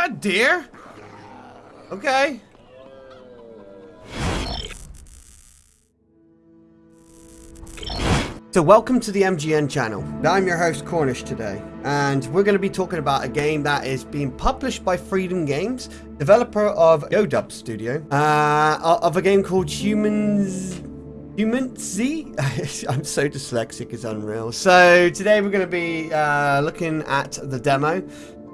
that deer? Okay. So welcome to the MGN channel. I'm your host Cornish today, and we're going to be talking about a game that is being published by Freedom Games, developer of Yodub Studio, uh, of a game called Humans... Humancy? I'm so dyslexic, it's unreal. So today we're going to be uh, looking at the demo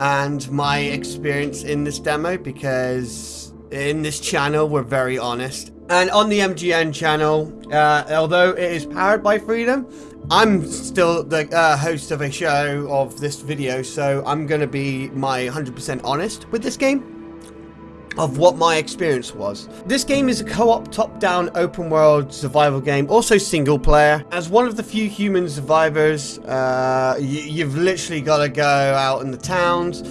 and my experience in this demo because in this channel we're very honest. And on the MGN channel, uh, although it is powered by Freedom, I'm still the uh, host of a show of this video, so I'm going to be my 100% honest with this game of what my experience was. This game is a co-op top-down open world survival game, also single player. As one of the few human survivors, uh, you've literally got to go out in the towns,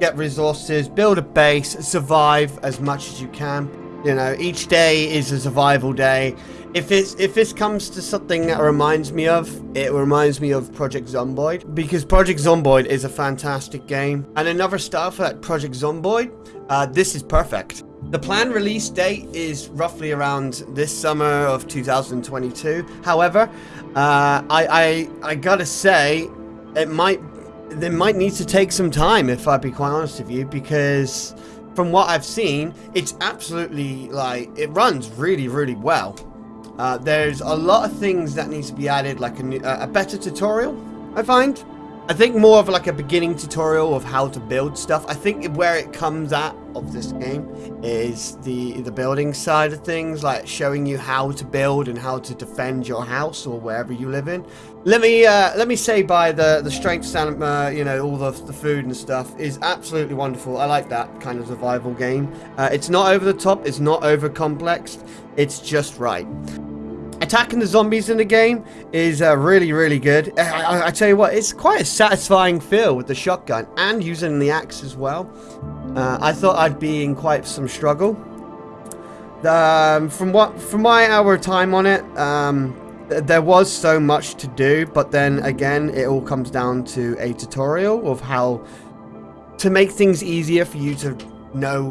get resources, build a base, survive as much as you can. You know, each day is a survival day. If it's if this comes to something that reminds me of, it reminds me of Project Zomboid because Project Zomboid is a fantastic game. And another style for that Project Zomboid, uh, this is perfect. The planned release date is roughly around this summer of 2022. However, uh, I, I I gotta say, it might they might need to take some time if I'd be quite honest with you because from what I've seen, it's absolutely like it runs really, really well. Uh, there's a lot of things that needs to be added, like a, new, a better tutorial. I find. I think more of like a beginning tutorial of how to build stuff. I think where it comes at of this game is the the building side of things, like showing you how to build and how to defend your house or wherever you live in. Let me uh, let me say by the the strength stand, uh, you know, all the the food and stuff is absolutely wonderful. I like that kind of survival game. Uh, it's not over the top. It's not over complex. It's just right. Attacking the zombies in the game is uh, really, really good. I, I, I, tell you what, it's quite a satisfying feel with the shotgun and using the axe as well. Uh, I thought I'd be in quite some struggle. Um, from what, from my hour time on it, um, th there was so much to do, but then again, it all comes down to a tutorial of how to make things easier for you to know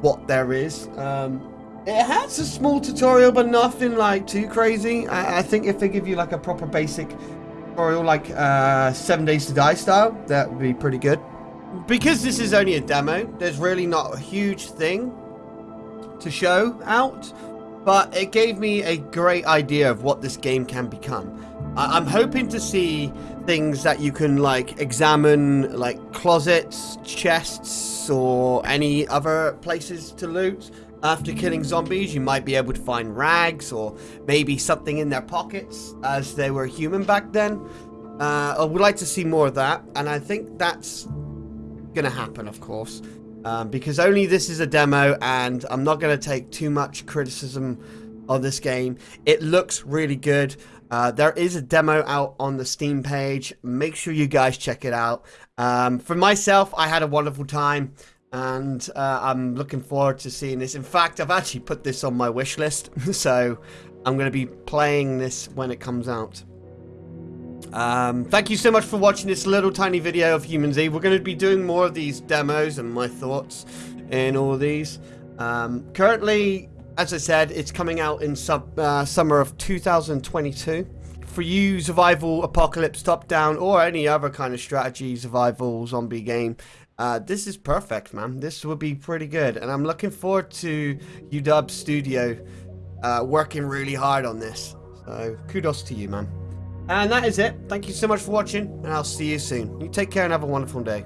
what there is. Um, it has a small tutorial, but nothing like too crazy. I, I think if they give you like a proper basic tutorial, like uh, 7 Days to Die style, that would be pretty good. Because this is only a demo, there's really not a huge thing to show out, but it gave me a great idea of what this game can become. I I'm hoping to see things that you can like examine, like closets, chests, or any other places to loot after killing zombies, you might be able to find rags or maybe something in their pockets as they were human back then. Uh, I would like to see more of that, and I think that's going to happen, of course, um, because only this is a demo, and I'm not going to take too much criticism of this game. It looks really good. Uh, there is a demo out on the Steam page. Make sure you guys check it out. Um, for myself, I had a wonderful time and uh, I'm looking forward to seeing this. In fact, I've actually put this on my wish list, so I'm going to be playing this when it comes out. Um, thank you so much for watching this little tiny video of Humans Eve. We're going to be doing more of these demos and my thoughts in all these. Um, currently, as I said, it's coming out in sub, uh, summer of 2022. For you, survival, apocalypse, top-down, or any other kind of strategy, survival, zombie game, uh, this is perfect, man. This would be pretty good. And I'm looking forward to UW Studio uh, working really hard on this. So kudos to you, man. And that is it. Thank you so much for watching, and I'll see you soon. You take care and have a wonderful day.